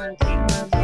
month.